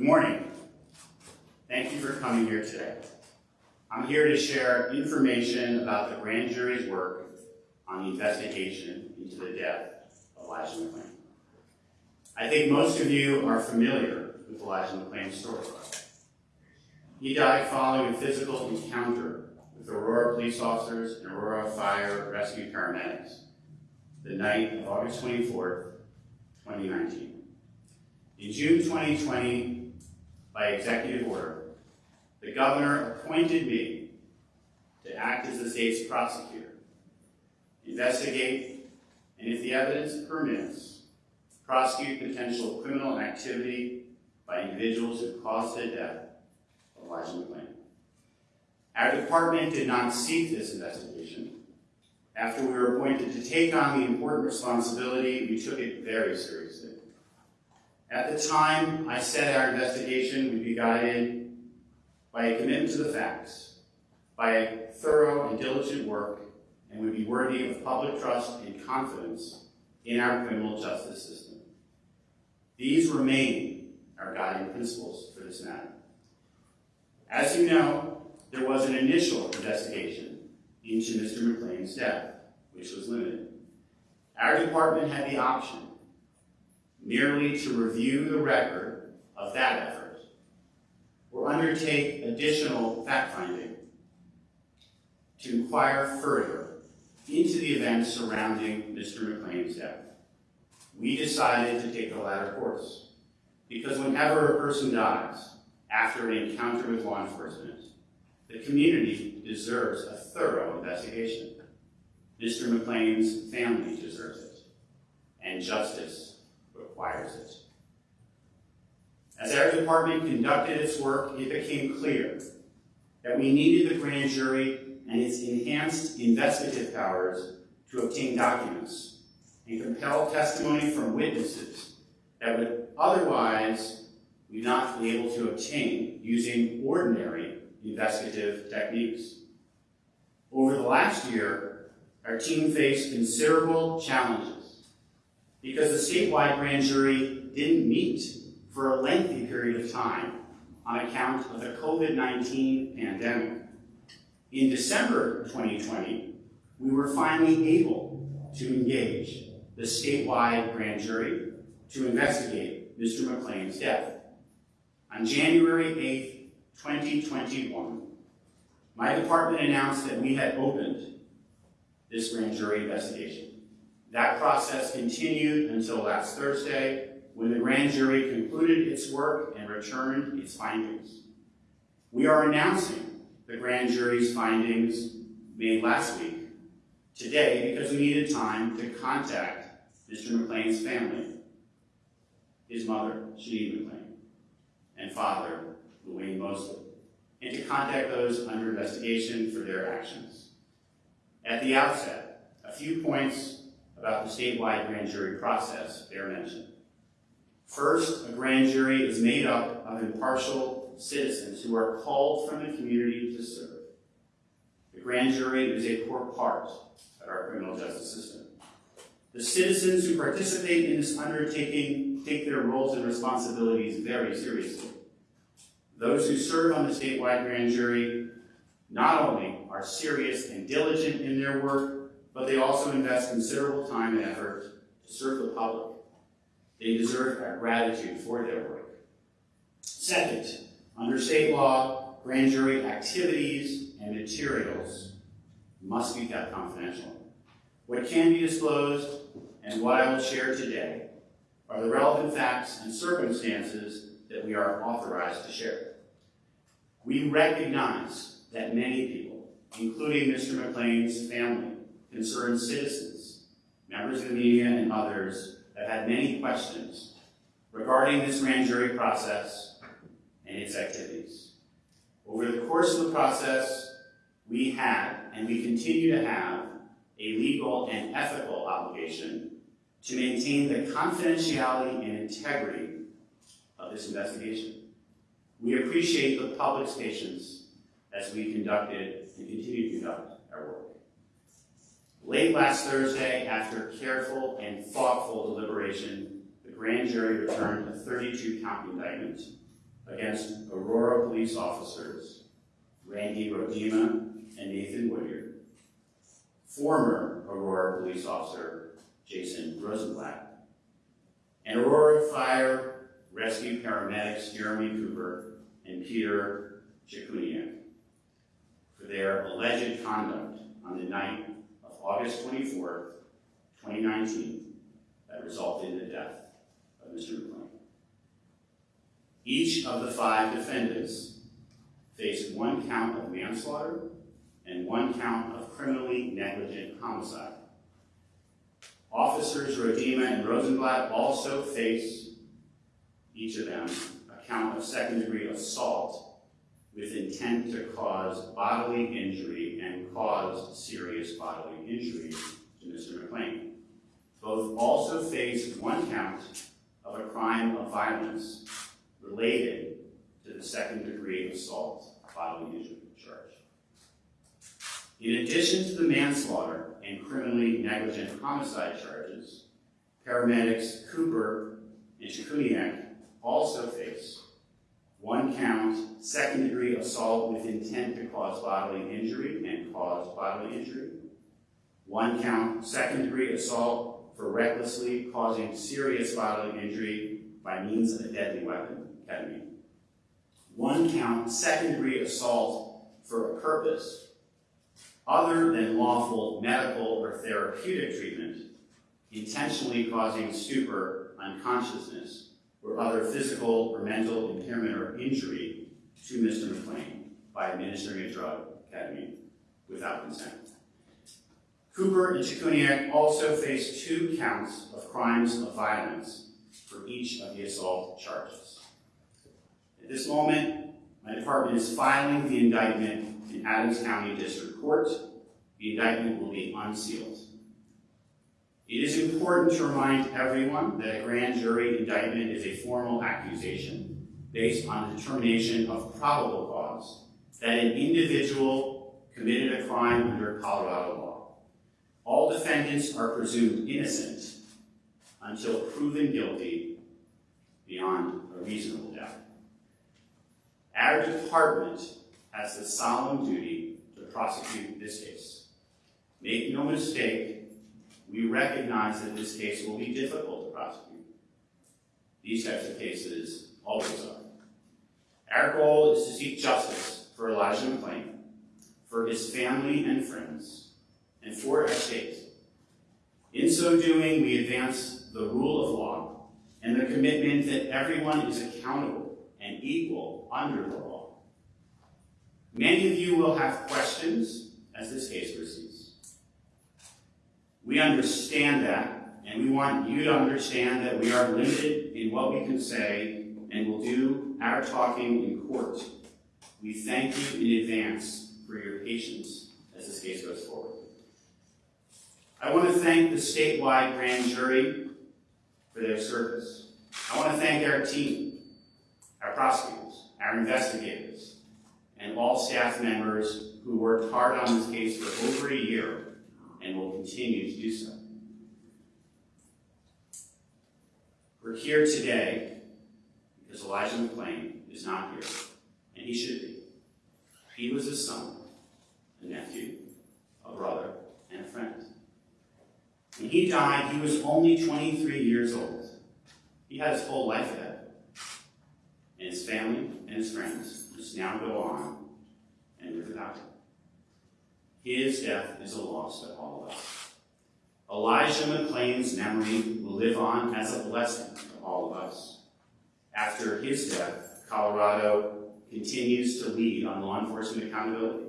Good morning. Thank you for coming here today. I'm here to share information about the grand jury's work on the investigation into the death of Elijah McClain. I think most of you are familiar with Elijah McClain's story. He died following a physical encounter with Aurora police officers and Aurora fire rescue paramedics the night of August 24, 2019. In June 2020, by executive order, the governor appointed me to act as the state's prosecutor, investigate, and if the evidence permits, prosecute potential criminal activity by individuals who caused the death of Elijah McClain. Our department did not seek this investigation. After we were appointed to take on the important responsibility, we took it very seriously. At the time, I said our investigation would be guided by a commitment to the facts, by a thorough and diligent work, and would be worthy of public trust and confidence in our criminal justice system. These remain our guiding principles for this matter. As you know, there was an initial investigation into Mr. McClain's death, which was limited. Our department had the option merely to review the record of that effort or undertake additional fact-finding to inquire further into the events surrounding Mr. McClain's death. We decided to take the latter course because whenever a person dies after an encounter with law enforcement, the community deserves a thorough investigation. Mr. McClain's family deserves it, and justice requires it. As our department conducted its work, it became clear that we needed the grand jury and its enhanced investigative powers to obtain documents and compel testimony from witnesses that would otherwise we not be able to obtain using ordinary investigative techniques. Over the last year, our team faced considerable challenges because the statewide grand jury didn't meet for a lengthy period of time on account of the COVID-19 pandemic. In December 2020, we were finally able to engage the statewide grand jury to investigate Mr. McClain's death. On January 8, 2021, my department announced that we had opened this grand jury investigation. That process continued until last Thursday when the grand jury concluded its work and returned its findings. We are announcing the grand jury's findings made last week today because we needed time to contact Mr. McClain's family, his mother, Shanita McClain, and father, LaWayne Mosley, and to contact those under investigation for their actions. At the outset, a few points about the statewide grand jury process bear mentioned. First, a grand jury is made up of impartial citizens who are called from the community to serve. The grand jury is a core part of our criminal justice system. The citizens who participate in this undertaking take their roles and responsibilities very seriously. Those who serve on the statewide grand jury not only are serious and diligent in their work, but they also invest considerable time and effort to serve the public. They deserve our gratitude for their work. Second, under state law, grand jury activities and materials must be kept confidential. What can be disclosed and what I will share today are the relevant facts and circumstances that we are authorized to share. We recognize that many people, including Mr. McClain's family, concerned citizens, members of the media, and others, have had many questions regarding this grand jury process and its activities. Over the course of the process, we had, and we continue to have, a legal and ethical obligation to maintain the confidentiality and integrity of this investigation. We appreciate the public's patience as we conducted and continue to conduct our work. Late last Thursday, after careful and thoughtful deliberation, the grand jury returned a 32-count indictment against Aurora police officers Randy Roedema and Nathan Woodyard, former Aurora police officer Jason Rosenblatt, and Aurora Fire Rescue paramedics Jeremy Cooper and Peter Cichuniec for their alleged conduct on the night August 24, 2019, that resulted in the death of Mr. McClain. Each of the five defendants faced one count of manslaughter and one count of criminally negligent homicide. Officers Roedema and Rosenblatt also face, each of them, a count of second degree assault with intent to cause bodily injury and caused serious bodily injury to Mr. McClain. Both also face one count of a crime of violence related to the second degree assault bodily injury charge. In addition to the manslaughter and criminally negligent homicide charges, paramedics Cooper and Cichuniec also face one count, second degree assault with intent to cause bodily injury and cause bodily injury, one count, second degree assault for recklessly causing serious bodily injury by means of a deadly weapon, ketamine. One count, second degree assault for a purpose other than lawful medical or therapeutic treatment, intentionally causing stupor, unconsciousness, or other physical or mental impairment or injury to Mr. McClain by administering a drug, ketamine, without consent. Cooper and Cichuniec also face two counts of crimes of violence for each of the assault charges. At this moment, my department is filing the indictment in Adams County District Court. The indictment will be unsealed. It is important to remind everyone that a grand jury indictment is a formal accusation based on the determination of probable cause that an individual committed a crime under Colorado law. All defendants are presumed innocent until proven guilty beyond a reasonable doubt. Our department has the solemn duty to prosecute this case. Make no mistake, we recognize that this case will be difficult to prosecute. These types of cases always are. Our goal is to seek justice for Elijah McClain, for his family and friends, and for our state. In so doing, we advance the rule of law and the commitment that everyone is accountable and equal under the law. Many of you will have questions as this case proceeds. We understand that, and we want you to understand that we are limited in what we can say and will do our talking in court. We thank you in advance for your patience as this case goes forward. I want to thank the statewide grand jury for their service. I want to thank our team, our prosecutors, our investigators, and all staff members who worked hard on this case for over a year and will continue to do so. We're here today because Elijah McClain is not here, and he should be. He was a son, a nephew, a brother, and a friend. When he died, he was only 23 years old. He had his whole life ahead. And his family and his friends must now go on and live without him. His death is a loss to all of us. Elijah McClain's memory will live on as a blessing to all of us. After his death, Colorado continues to lead on law enforcement accountability.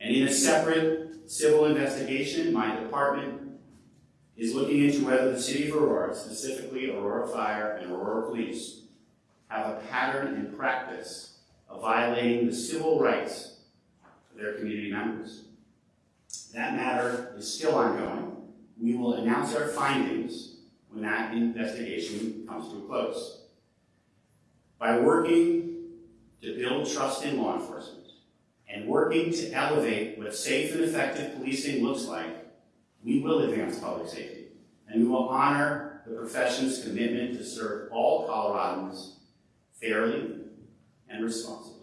And in a separate civil investigation, my department is looking into whether the city of Aurora, specifically Aurora Fire and Aurora Police, have a pattern and practice of violating the civil rights their community members. That matter is still ongoing. We will announce our findings when that investigation comes to a close. By working to build trust in law enforcement and working to elevate what safe and effective policing looks like, we will advance public safety and we will honor the profession's commitment to serve all Coloradans fairly, and responsibly.